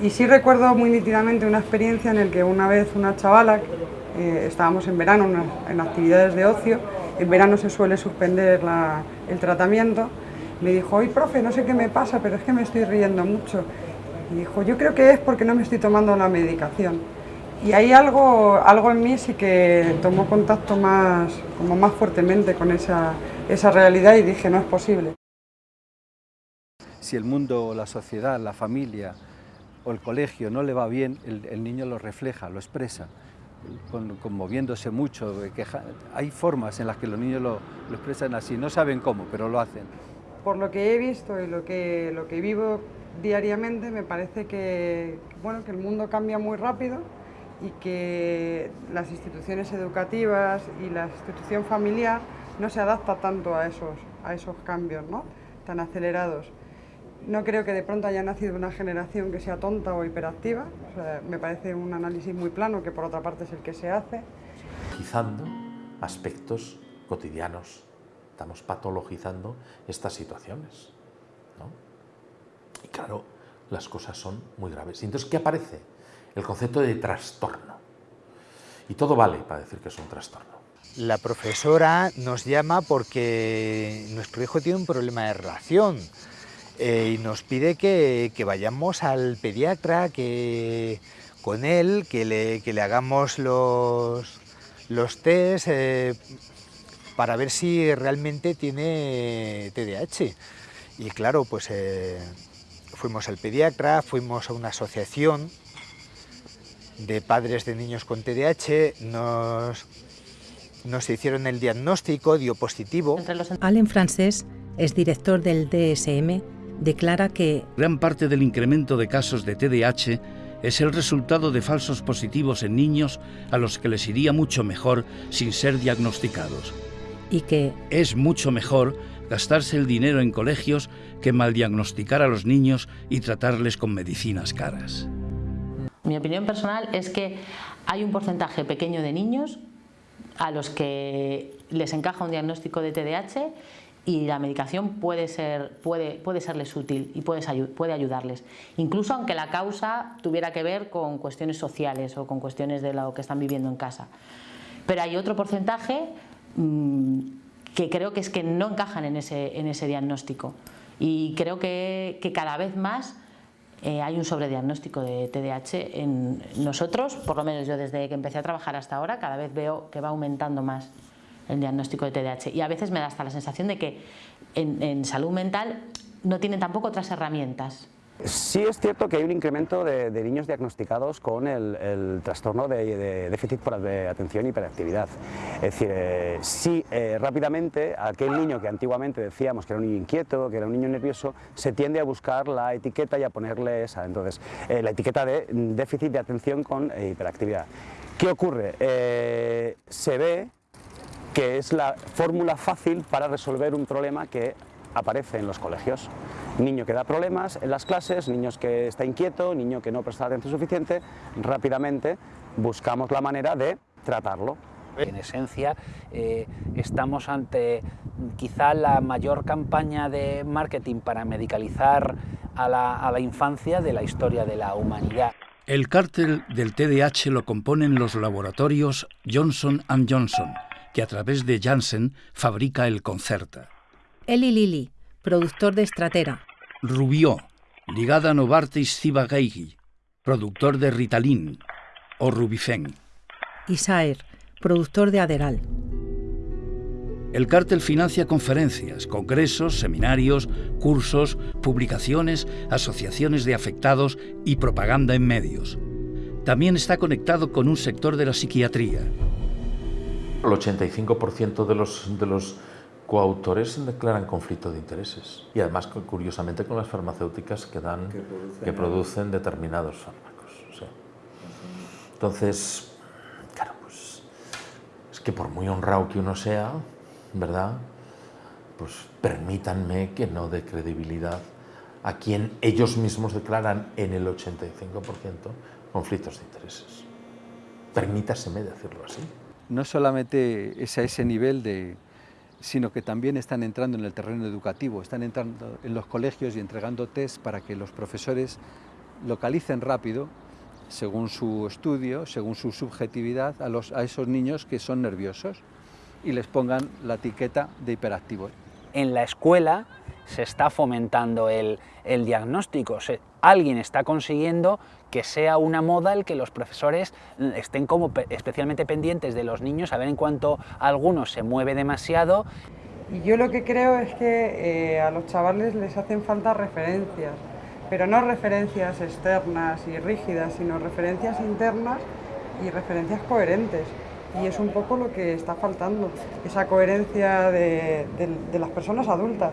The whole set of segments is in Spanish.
Y sí recuerdo muy nítidamente una experiencia en la que una vez una chavala, eh, estábamos en verano en actividades de ocio, en verano se suele suspender el tratamiento, me dijo, oye profe, no sé qué me pasa, pero es que me estoy riendo mucho. Y dijo, yo creo que es porque no me estoy tomando la medicación. Y ahí algo, algo en mí sí que tomó contacto más, como más fuertemente con esa, esa realidad y dije, no es posible. Si el mundo, la sociedad, la familia o el colegio no le va bien, el, niño lo refleja, lo expresa, conmoviéndose mucho. Hay formas en las que los niños lo, lo expresan así, no saben cómo, pero lo hacen por lo que he visto y lo que, lo que vivo diariamente, me parece que, bueno, que el mundo cambia muy rápido y que las instituciones educativas y la institución familiar no se adapta tanto a esos, a esos cambios ¿no? tan acelerados. No creo que de pronto haya nacido una generación que sea tonta o hiperactiva, me parece un análisis muy plano que por otra parte es el que se hace. Quizando aspectos cotidianos Estamos patologizando estas situaciones. Y claro, las cosas son muy graves. Y entonces, ¿qué aparece? El concepto de trastorno. Y todo vale para decir que es un trastorno. La profesora nos llama porque nuestro hijo tiene un problema de relación eh, y nos pide que, vayamos al pediatra, que con él, que le, le hagamos los, los test eh, para ver si realmente tiene TDAH. Y claro, pues eh, fuimos al pediatra, fuimos a una asociación de padres de niños con TDAH, nos, nos hicieron el diagnóstico, dio positivo. Allen Francés es director del DSM, declara que... Gran parte del incremento de casos de TDAH es el resultado de falsos positivos en niños a los que les iría mucho mejor sin ser diagnosticados y que es mucho mejor gastarse el dinero en colegios que mal diagnosticar a los niños y tratarles con medicinas caras. Mi opinión personal es que hay un porcentaje pequeño de niños a los que les encaja un diagnóstico de TDAH y la medicación puede, ser, puede, puede serles útil y puede, puede ayudarles, incluso aunque la causa tuviera que ver con cuestiones sociales o con cuestiones de lo que están viviendo en casa. Pero hay otro porcentaje Mm, que creo que es que no encajan en ese, en ese diagnóstico. Y creo que, cada vez más eh, hay un sobrediagnóstico de TDAH en nosotros, por lo menos yo desde que empecé a trabajar hasta ahora, cada vez veo que va aumentando más el diagnóstico de TDAH. Y a veces me da hasta la sensación de que en, salud mental no tienen tampoco otras herramientas Sí es cierto que hay un incremento de, niños diagnosticados con el, trastorno de, déficit por atención y hiperactividad. Es decir, eh, sí, eh, rápidamente aquel niño que antiguamente decíamos que era un niño inquieto, que era un niño nervioso, se tiende a buscar la etiqueta y a ponerle esa, entonces, eh, la etiqueta de déficit de atención con hiperactividad. ¿Qué ocurre? se ve que es la fórmula fácil para resolver un problema que aparece en los colegios. Niño que da problemas en las clases, niños que está inquieto, niño que no presta atención suficiente, rápidamente buscamos la manera de tratarlo. En esencia, eh, estamos ante quizá la mayor campaña de marketing para medicalizar a la, a la infancia de la historia de la humanidad. El cártel del TDAH lo componen los laboratorios Johnson Johnson, que a través de Janssen fabrica el Concerta. Eli Lili, productor de Estratera. Rubió, ligada a Novartis Ciba-Geigy, productor de Ritalin o Rubifen. Isaer, productor de Aderal. El cártel financia conferencias, congresos, seminarios, cursos, publicaciones, asociaciones de afectados y propaganda en medios. También está conectado con un sector de la psiquiatría. El 85% de los, de los coautores declaran conflicto de intereses y además curiosamente con las farmacéuticas que dan que producen, determinados fármacos. Entonces, claro, pues es que por muy honrado que uno sea, ¿verdad? Pues permítanme que no dé credibilidad a quien ellos mismos declaran en el 85% conflictos de intereses. Permítaseme decirlo así. No solamente es a ese nivel de, sino que también están entrando en el terreno educativo, están entrando en los colegios y entregando test para que los profesores localicen rápido, según su estudio, según su subjetividad, a, los, a esos niños que son nerviosos y les pongan la etiqueta de hiperactivo. En la escuela se está fomentando el, el diagnóstico, alguien está consiguiendo que sea una moda el que los profesores estén como especialmente pendientes de los niños, a ver en cuanto alguno se mueve demasiado. Y yo lo que creo es que eh, a los chavales les hacen falta referencias, pero no referencias externas y rígidas, sino referencias internas y referencias coherentes. Y es un poco lo que está faltando, esa coherencia de, de las personas adultas,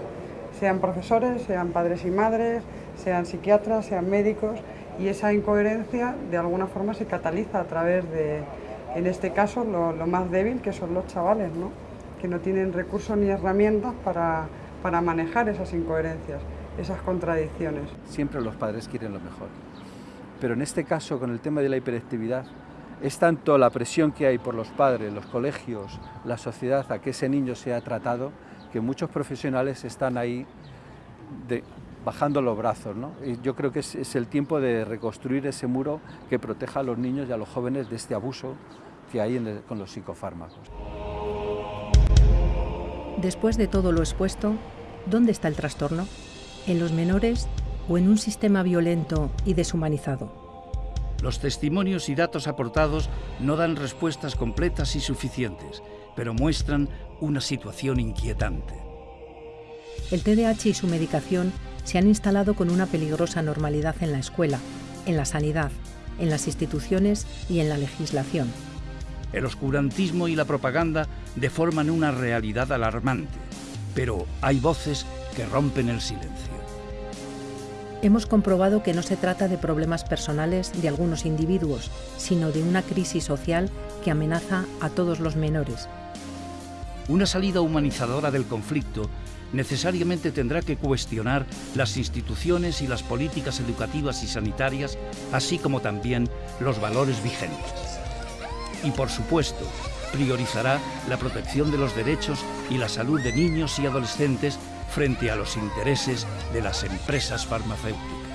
sean profesores, sean padres y madres, sean psiquiatras, sean médicos, y esa incoherencia de alguna forma se cataliza a través de, en este caso, lo, más débil, que son los chavales, ¿no? que no tienen recursos ni herramientas para, para manejar esas incoherencias, esas contradicciones. Siempre los padres quieren lo mejor, pero en este caso, con el tema de la hiperactividad, es tanto la presión que hay por los padres, los colegios, la sociedad a que ese niño sea tratado, que muchos profesionales están ahí de, bajando los brazos. ¿no? Y yo creo que es, es, el tiempo de reconstruir ese muro que proteja a los niños y a los jóvenes de este abuso que hay en el, con los psicofármacos. Después de todo lo expuesto, ¿dónde está el trastorno? ¿En los menores o en un sistema violento y deshumanizado? Los testimonios y datos aportados no dan respuestas completas y suficientes, pero muestran una situación inquietante. El TDAH y su medicación se han instalado con una peligrosa normalidad en la escuela, en la sanidad, en las instituciones y en la legislación. El oscurantismo y la propaganda deforman una realidad alarmante, pero hay voces que rompen el silencio. Hemos comprobado que no se trata de problemas personales de algunos individuos, sino de una crisis social que amenaza a todos los menores. Una salida humanizadora del conflicto necesariamente tendrá que cuestionar las instituciones y las políticas educativas y sanitarias, así como también los valores vigentes. Y por supuesto, priorizará la protección de los derechos y la salud de niños y adolescentes frente a los intereses de las empresas farmacéuticas.